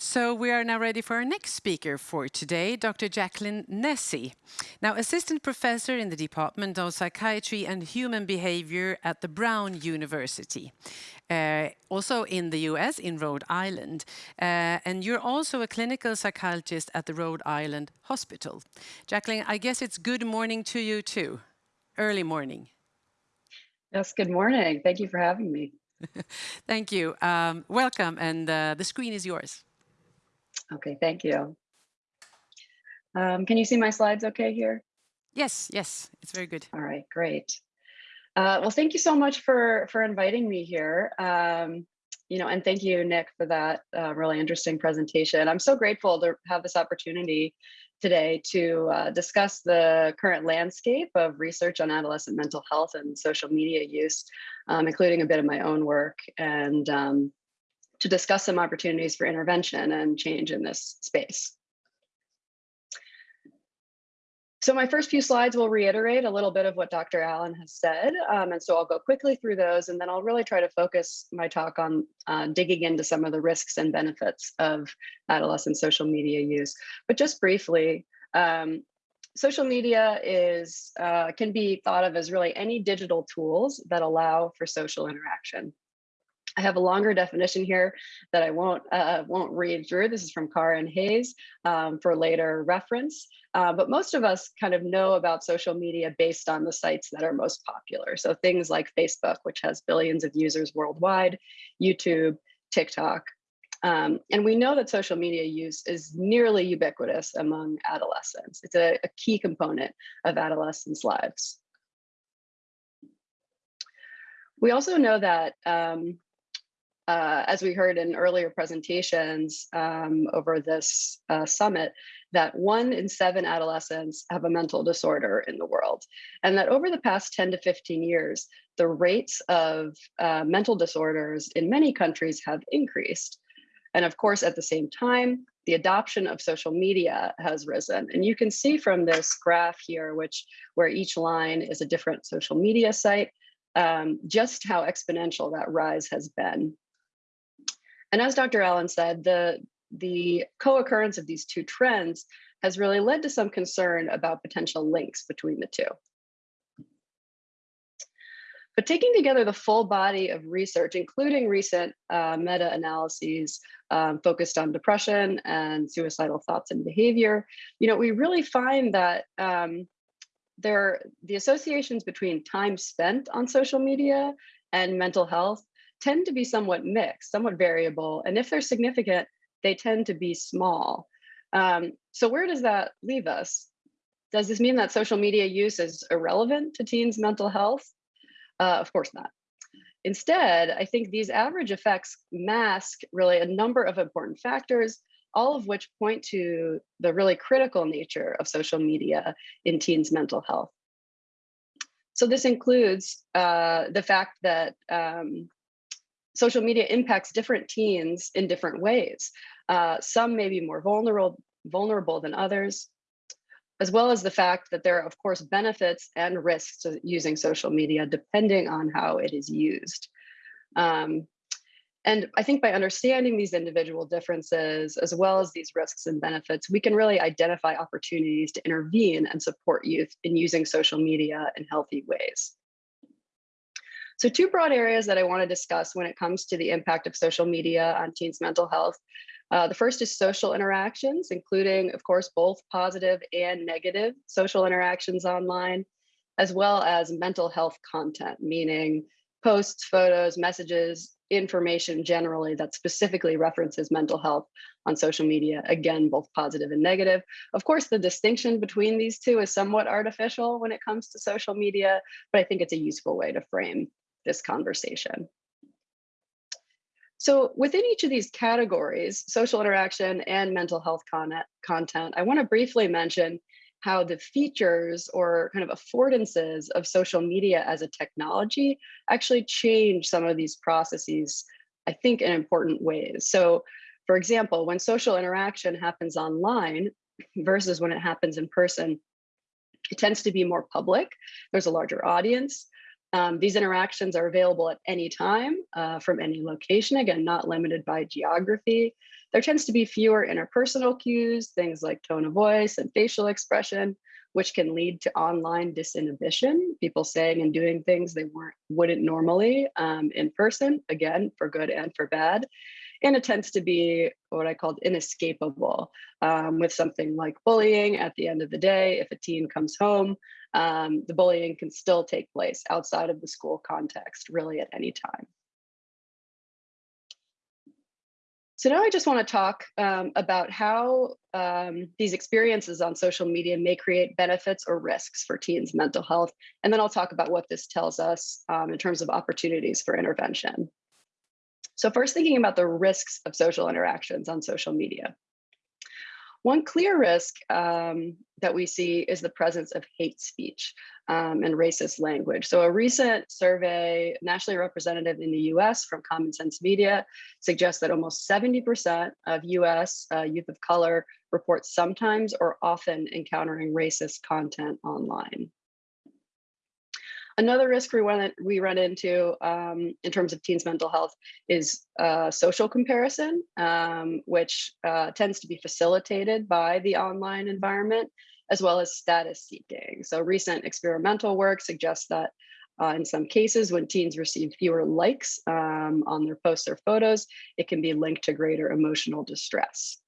So we are now ready for our next speaker for today, Dr. Jacqueline Nesi. Now, assistant professor in the Department of Psychiatry and Human Behavior at the Brown University. Uh, also in the US, in Rhode Island. Uh, and you're also a clinical psychologist at the Rhode Island Hospital. Jacqueline, I guess it's good morning to you too. Early morning. Yes, good morning. Thank you for having me. Thank you. Um, welcome, and uh, the screen is yours. Okay, thank you. Um, can you see my slides okay here? Yes, yes, it's very good. All right, great. Uh, well, thank you so much for for inviting me here. Um, you know, and thank you, Nick, for that uh, really interesting presentation. I'm so grateful to have this opportunity today to uh, discuss the current landscape of research on adolescent mental health and social media use, um, including a bit of my own work, and um, to discuss some opportunities for intervention and change in this space. So my first few slides will reiterate a little bit of what Dr. Allen has said. Um, and so I'll go quickly through those and then I'll really try to focus my talk on uh, digging into some of the risks and benefits of adolescent social media use. But just briefly, um, social media is uh, can be thought of as really any digital tools that allow for social interaction. I have a longer definition here that I won't uh, won't read through. This is from Carr and Hayes um, for later reference. Uh, but most of us kind of know about social media based on the sites that are most popular. So things like Facebook, which has billions of users worldwide, YouTube, TikTok. Um, and we know that social media use is nearly ubiquitous among adolescents. It's a, a key component of adolescents' lives. We also know that um, uh, as we heard in earlier presentations um, over this uh, summit, that one in seven adolescents have a mental disorder in the world. And that over the past 10 to 15 years, the rates of uh, mental disorders in many countries have increased. And of course, at the same time, the adoption of social media has risen. And you can see from this graph here, which where each line is a different social media site, um, just how exponential that rise has been. And as Dr. Allen said, the, the co-occurrence of these two trends has really led to some concern about potential links between the two. But taking together the full body of research, including recent uh, meta-analyses um, focused on depression and suicidal thoughts and behavior, you know, we really find that um, there the associations between time spent on social media and mental health tend to be somewhat mixed, somewhat variable. And if they're significant, they tend to be small. Um, so where does that leave us? Does this mean that social media use is irrelevant to teens' mental health? Uh, of course not. Instead, I think these average effects mask really a number of important factors, all of which point to the really critical nature of social media in teens' mental health. So this includes uh, the fact that um, social media impacts different teens in different ways. Uh, some may be more vulnerable, vulnerable than others, as well as the fact that there are, of course, benefits and risks to using social media depending on how it is used. Um, and I think by understanding these individual differences, as well as these risks and benefits, we can really identify opportunities to intervene and support youth in using social media in healthy ways. So two broad areas that I want to discuss when it comes to the impact of social media on teens' mental health. Uh, the first is social interactions, including, of course, both positive and negative social interactions online, as well as mental health content, meaning posts, photos, messages, information generally that specifically references mental health on social media, again, both positive and negative. Of course, the distinction between these two is somewhat artificial when it comes to social media, but I think it's a useful way to frame this conversation. So within each of these categories, social interaction and mental health content, I wanna briefly mention how the features or kind of affordances of social media as a technology actually change some of these processes, I think in important ways. So for example, when social interaction happens online versus when it happens in person, it tends to be more public. There's a larger audience. Um, these interactions are available at any time uh, from any location, again, not limited by geography. There tends to be fewer interpersonal cues, things like tone of voice and facial expression, which can lead to online disinhibition, people saying and doing things they weren't wouldn't normally um, in person, again, for good and for bad. And it tends to be what I called inescapable um, with something like bullying at the end of the day. If a teen comes home, um, the bullying can still take place outside of the school context, really at any time. So now I just want to talk um, about how um, these experiences on social media may create benefits or risks for teens' mental health. And then I'll talk about what this tells us um, in terms of opportunities for intervention. So first thinking about the risks of social interactions on social media. One clear risk um, that we see is the presence of hate speech um, and racist language. So a recent survey, nationally representative in the US from Common Sense Media, suggests that almost 70% of US uh, youth of color report sometimes or often encountering racist content online. Another risk we run, we run into um, in terms of teens' mental health is uh, social comparison, um, which uh, tends to be facilitated by the online environment, as well as status seeking. So recent experimental work suggests that uh, in some cases, when teens receive fewer likes um, on their posts or photos, it can be linked to greater emotional distress.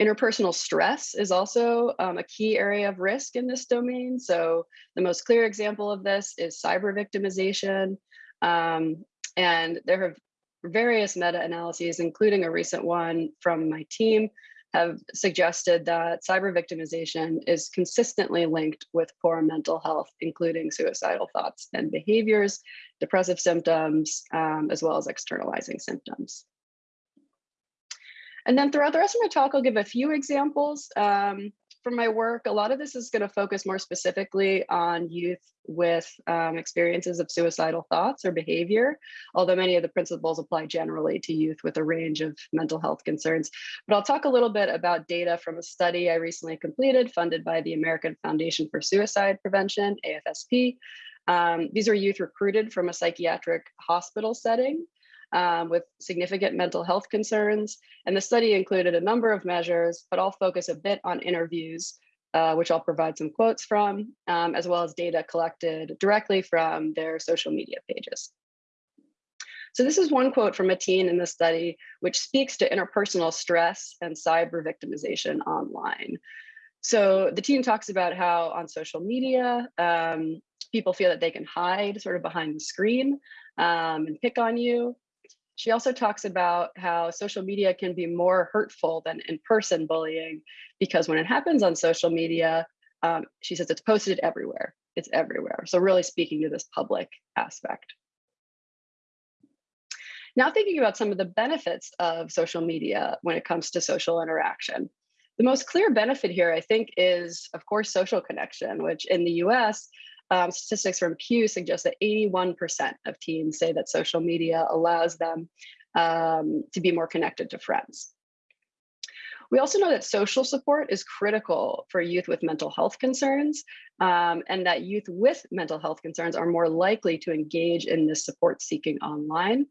Interpersonal stress is also um, a key area of risk in this domain. So the most clear example of this is cyber victimization. Um, and there have various meta-analyses, including a recent one from my team, have suggested that cyber victimization is consistently linked with poor mental health, including suicidal thoughts and behaviors, depressive symptoms, um, as well as externalizing symptoms. And then throughout the rest of my talk, I'll give a few examples um, from my work. A lot of this is going to focus more specifically on youth with um, experiences of suicidal thoughts or behavior, although many of the principles apply generally to youth with a range of mental health concerns. But I'll talk a little bit about data from a study I recently completed funded by the American Foundation for Suicide Prevention, AFSP. Um, these are youth recruited from a psychiatric hospital setting um, with significant mental health concerns. And the study included a number of measures, but I'll focus a bit on interviews, uh, which I'll provide some quotes from, um, as well as data collected directly from their social media pages. So this is one quote from a teen in the study, which speaks to interpersonal stress and cyber victimization online. So the teen talks about how on social media, um, people feel that they can hide sort of behind the screen um, and pick on you. She also talks about how social media can be more hurtful than in-person bullying because when it happens on social media, um, she says it's posted everywhere. It's everywhere. So really speaking to this public aspect. Now thinking about some of the benefits of social media when it comes to social interaction. The most clear benefit here, I think, is, of course, social connection, which in the US um, statistics from Pew suggest that 81% of teens say that social media allows them um, to be more connected to friends. We also know that social support is critical for youth with mental health concerns um, and that youth with mental health concerns are more likely to engage in this support seeking online.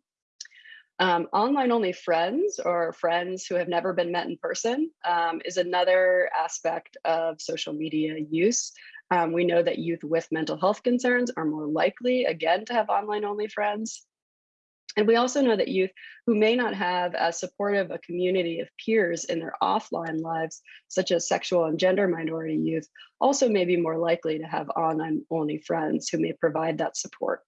Um, online only friends or friends who have never been met in person um, is another aspect of social media use. Um, we know that youth with mental health concerns are more likely, again, to have online only friends. And we also know that youth who may not have as supportive a community of peers in their offline lives, such as sexual and gender minority youth, also may be more likely to have online only friends who may provide that support.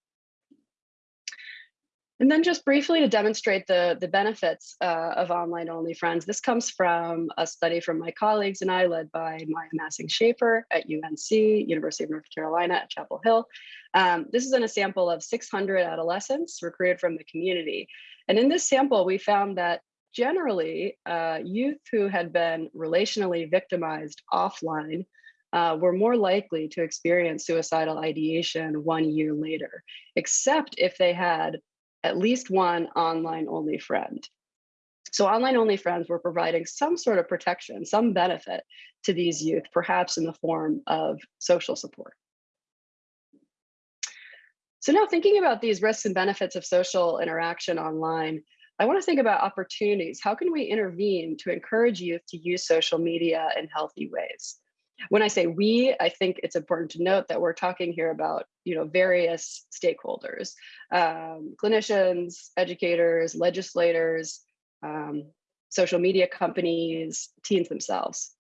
And then just briefly to demonstrate the, the benefits uh, of online only friends, this comes from a study from my colleagues and I led by Maya Massing Schaffer at UNC, University of North Carolina at Chapel Hill. Um, this is in a sample of 600 adolescents recruited from the community. And in this sample, we found that generally uh, youth who had been relationally victimized offline uh, were more likely to experience suicidal ideation one year later, except if they had at least one online only friend. So online only friends were providing some sort of protection, some benefit to these youth, perhaps in the form of social support. So now thinking about these risks and benefits of social interaction online, I want to think about opportunities. How can we intervene to encourage youth to use social media in healthy ways? When I say we, I think it's important to note that we're talking here about you know various stakeholders, um, clinicians, educators, legislators, um, social media companies, teens themselves.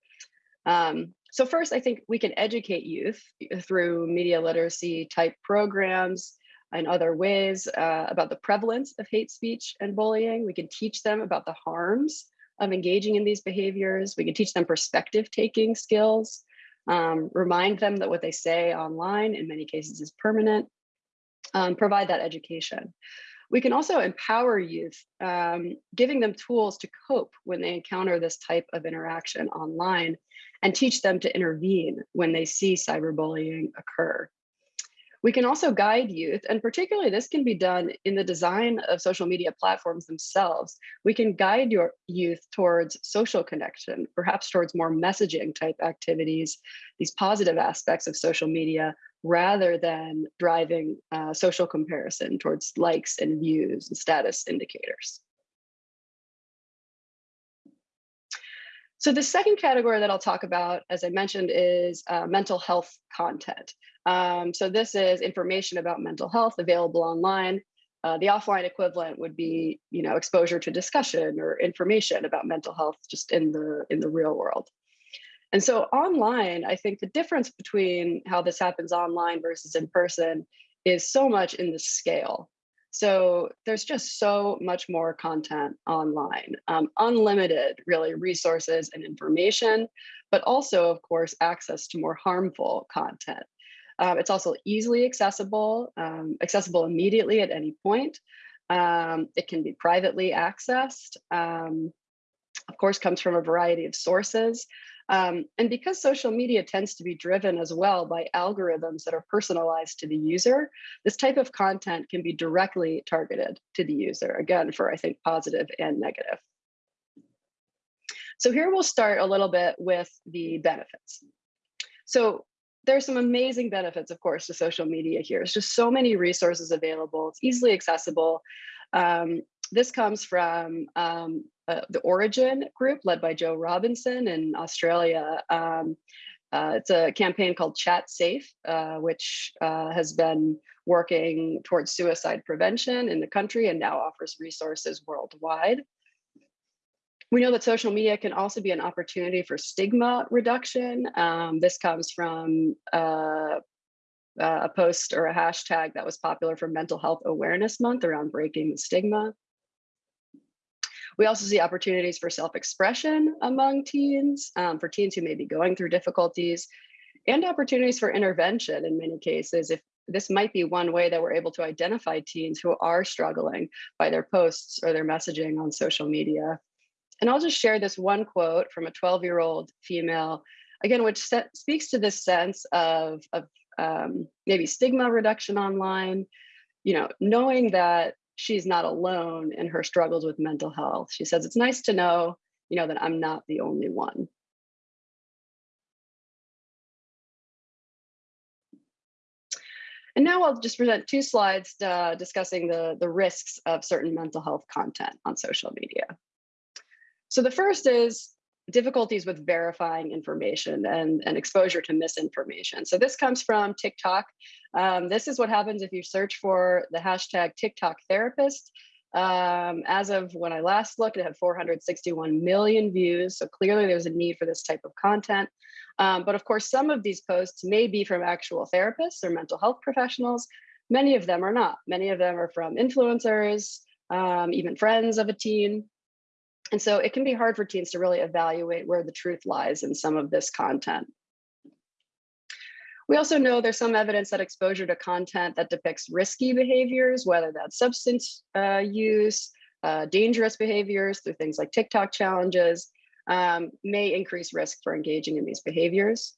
Um, so first, I think we can educate youth through media literacy type programs, and other ways uh, about the prevalence of hate speech and bullying. We can teach them about the harms of engaging in these behaviors. We can teach them perspective taking skills, um, remind them that what they say online in many cases is permanent, um, provide that education. We can also empower youth, um, giving them tools to cope when they encounter this type of interaction online and teach them to intervene when they see cyberbullying occur. We can also guide youth, and particularly this can be done in the design of social media platforms themselves. We can guide your youth towards social connection, perhaps towards more messaging type activities, these positive aspects of social media, rather than driving uh, social comparison towards likes and views and status indicators. So the second category that I'll talk about, as I mentioned, is uh, mental health content. Um, so this is information about mental health available online. Uh, the offline equivalent would be, you know, exposure to discussion or information about mental health just in the in the real world. And so online, I think the difference between how this happens online versus in person is so much in the scale. So there's just so much more content online, um, unlimited really resources and information, but also of course, access to more harmful content. Um, it's also easily accessible, um, accessible immediately at any point. Um, it can be privately accessed. Um, of course, comes from a variety of sources. Um, and because social media tends to be driven as well by algorithms that are personalized to the user, this type of content can be directly targeted to the user, again, for I think positive and negative. So here we'll start a little bit with the benefits. So there's some amazing benefits, of course, to social media here. It's just so many resources available. It's easily accessible. Um, this comes from um, uh, the Orygen group led by Jo Robinson in Australia. Um, uh, it's a campaign called Chat Safe, uh, which uh, has been working towards suicide prevention in the country and now offers resources worldwide. We know that social media can also be an opportunity for stigma reduction. Um, this comes from uh, uh, a post or a hashtag that was popular for Mental Health Awareness Month around breaking the stigma. We also see opportunities for self-expression among teens, um, for teens who may be going through difficulties, and opportunities for intervention in many cases if this might be one way that we're able to identify teens who are struggling by their posts or their messaging on social media. And I'll just share this one quote from a 12 year old female, again, which speaks to this sense of, of um, maybe stigma reduction online, you know, knowing that she's not alone in her struggles with mental health. She says, it's nice to know, you know, that I'm not the only one. And now I'll just present two slides uh, discussing the, the risks of certain mental health content on social media. So the first is difficulties with verifying information and, and exposure to misinformation. So this comes from TikTok. Um, this is what happens if you search for the hashtag TikTok therapist. Um, as of when I last looked, it had 461 million views. So clearly there's a need for this type of content. Um, but of course, some of these posts may be from actual therapists or mental health professionals. Many of them are not. Many of them are from influencers, um, even friends of a teen. And so it can be hard for teens to really evaluate where the truth lies in some of this content. We also know there's some evidence that exposure to content that depicts risky behaviors, whether that's substance uh, use, uh, dangerous behaviors through things like TikTok challenges, um, may increase risk for engaging in these behaviors.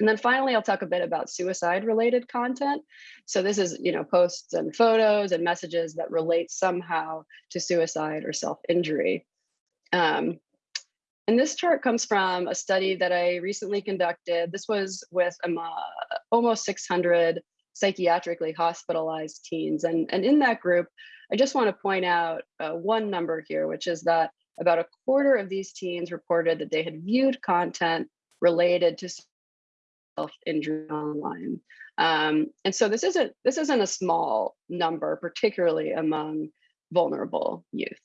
And then finally, I'll talk a bit about suicide related content. So this is, you know, posts and photos and messages that relate somehow to suicide or self-injury. Um, and this chart comes from a study that I recently conducted. This was with um, uh, almost 600 psychiatrically hospitalized teens. And, and in that group, I just want to point out uh, one number here, which is that about a quarter of these teens reported that they had viewed content related to self-injury online. Um, and so this isn't this isn't a small number, particularly among vulnerable youth.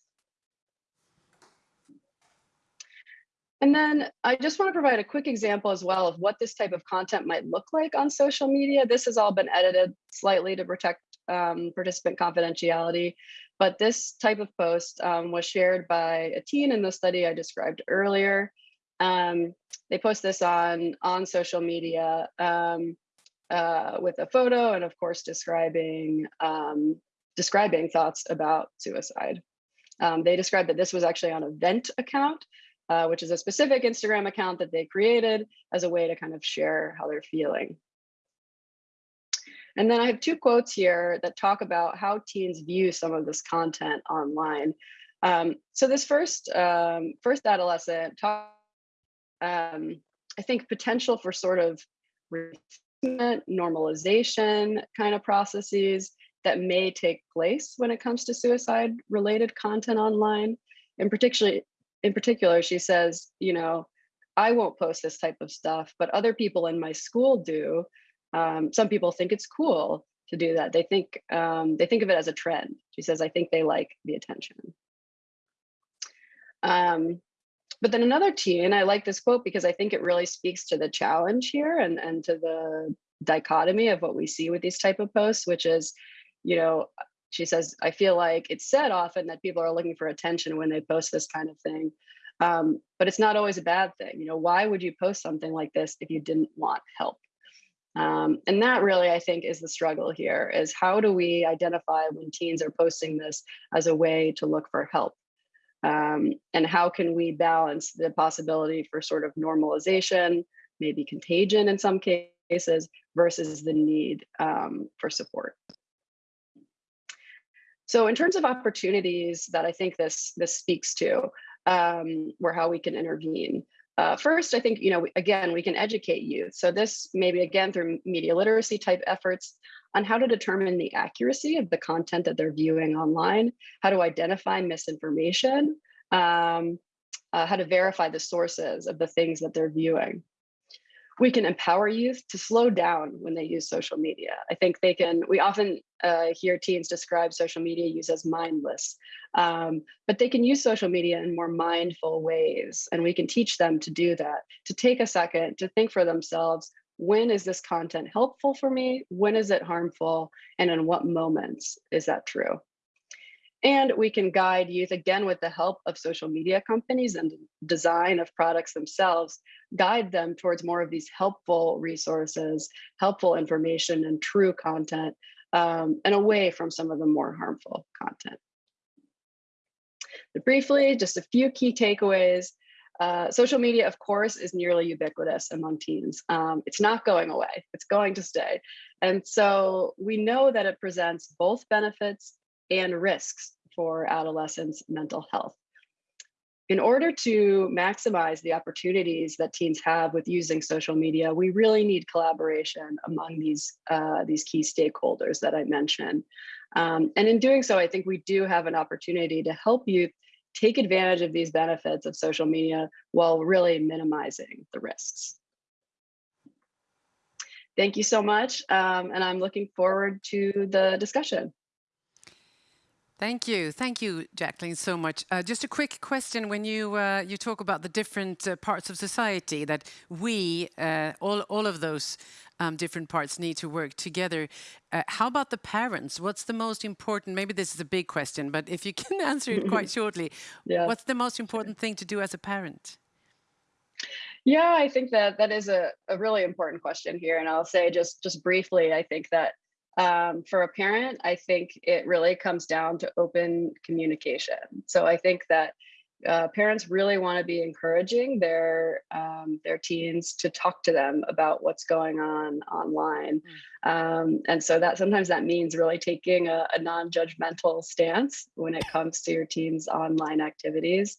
And then I just want to provide a quick example as well of what this type of content might look like on social media. This has all been edited slightly to protect um, participant confidentiality, but this type of post um, was shared by a teen in the study I described earlier. Um, they post this on, on social media um, uh, with a photo and of course describing, um, describing thoughts about suicide. Um, they described that this was actually on a vent account, uh, which is a specific Instagram account that they created as a way to kind of share how they're feeling. And then I have two quotes here that talk about how teens view some of this content online. Um, so this first um, first adolescent talk, um, I think potential for sort of normalization kind of processes that may take place when it comes to suicide related content online. And particularly in particular, she says, you know, I won't post this type of stuff, but other people in my school do. Um, some people think it's cool to do that. They think um, they think of it as a trend. She says, I think they like the attention. Um, but then another teen, I like this quote because I think it really speaks to the challenge here and, and to the dichotomy of what we see with these type of posts, which is, you know, she says, I feel like it's said often that people are looking for attention when they post this kind of thing. Um, but it's not always a bad thing. You know, why would you post something like this if you didn't want help? Um, and that really, I think, is the struggle here is how do we identify when teens are posting this as a way to look for help? Um, and how can we balance the possibility for sort of normalization, maybe contagion in some cases, versus the need um, for support? So in terms of opportunities that I think this this speaks to, um, or how we can intervene. Uh, first, I think, you know, again, we can educate youth. So this maybe again through media literacy type efforts on how to determine the accuracy of the content that they're viewing online, how to identify misinformation, um, uh, how to verify the sources of the things that they're viewing we can empower youth to slow down when they use social media. I think they can, we often uh, hear teens describe social media use as mindless, um, but they can use social media in more mindful ways. And we can teach them to do that, to take a second, to think for themselves, when is this content helpful for me? When is it harmful? And in what moments is that true? And we can guide youth again with the help of social media companies and design of products themselves, guide them towards more of these helpful resources, helpful information and true content, um, and away from some of the more harmful content. But briefly, just a few key takeaways. Uh, social media, of course, is nearly ubiquitous among teens. Um, it's not going away, it's going to stay. And so we know that it presents both benefits and risks for adolescents' mental health. In order to maximize the opportunities that teens have with using social media, we really need collaboration among these, uh, these key stakeholders that I mentioned. Um, and in doing so, I think we do have an opportunity to help youth take advantage of these benefits of social media while really minimizing the risks. Thank you so much, um, and I'm looking forward to the discussion. Thank you. Thank you, Jacqueline, so much. Uh, just a quick question. When you uh, you talk about the different uh, parts of society that we, uh, all, all of those um, different parts need to work together, uh, how about the parents? What's the most important, maybe this is a big question, but if you can answer it quite shortly, yeah. what's the most important thing to do as a parent? Yeah, I think that that is a, a really important question here. And I'll say just, just briefly, I think that um, for a parent, I think it really comes down to open communication. So I think that uh, parents really want to be encouraging their um, their teens to talk to them about what's going on online, mm. um, and so that sometimes that means really taking a, a non-judgmental stance when it comes to your teens' online activities.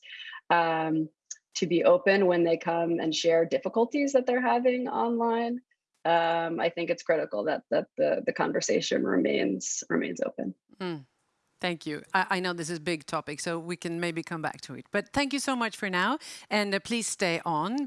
Um, to be open when they come and share difficulties that they're having online, um, I think it's critical that that the the conversation remains remains open. Mm. Thank you. I, I, know this is a big topic, so we can maybe come back to it. But thank you so much for now, and uh, please stay on.